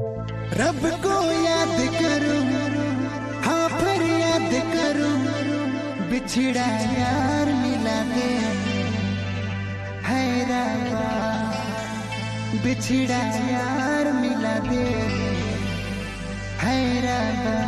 रब को याद करो हाँ फिर याद करो, बिछड़ा यार मिला दे। है बिछड़ा यार मिला दे। है रबा।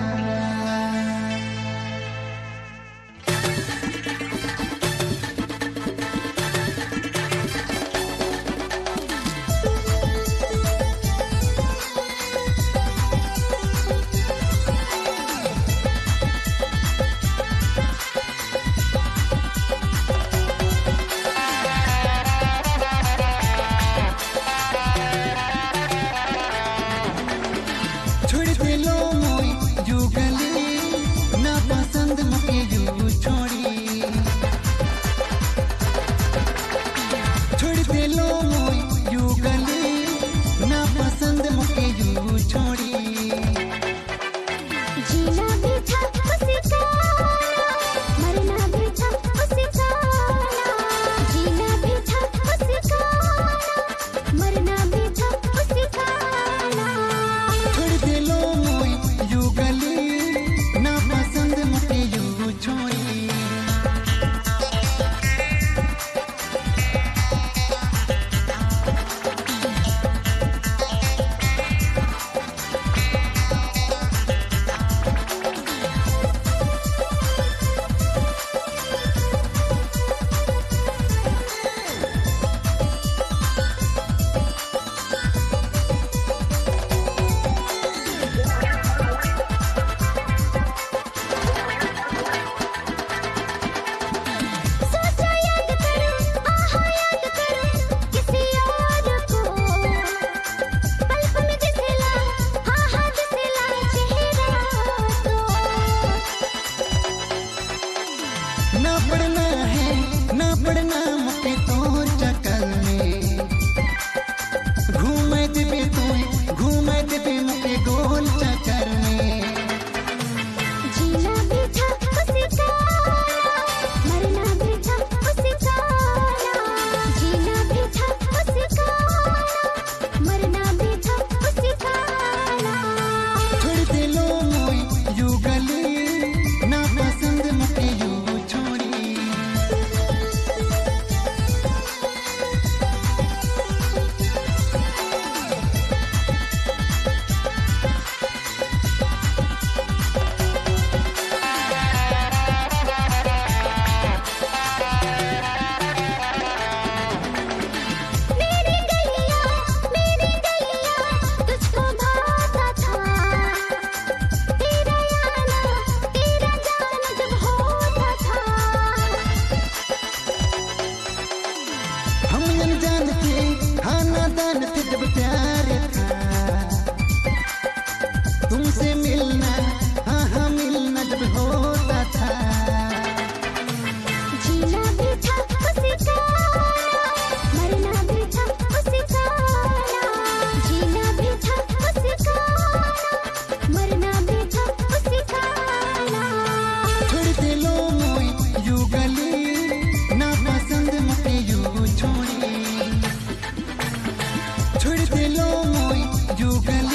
than the tip of a छोड़ दिलो मोई जुगल